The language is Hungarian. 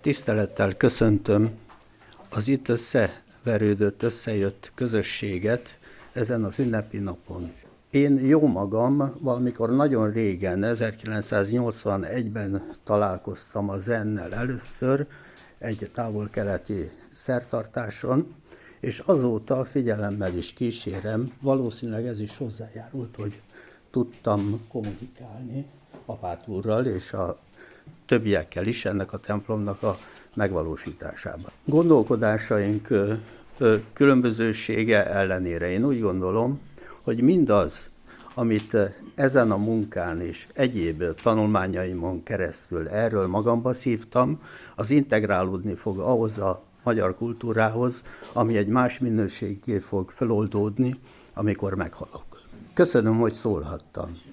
Tisztelettel köszöntöm az itt összeverődött, összejött közösséget ezen az ünnepi napon. Én jó magam valamikor nagyon régen, 1981-ben találkoztam a zennel először, egy távol-keleti szertartáson, és azóta figyelemmel is kísérem, valószínűleg ez is hozzájárult, hogy tudtam kommunikálni apátúrral és a többiekkel is ennek a templomnak a megvalósításában. Gondolkodásaink különbözősége ellenére én úgy gondolom, hogy mindaz, amit ezen a munkán és egyéb tanulmányaimon keresztül erről magamba szívtam, az integrálódni fog ahhoz a magyar kultúrához, ami egy más minőségé fog feloldódni, amikor meghalok. Köszönöm, hogy szólhattam.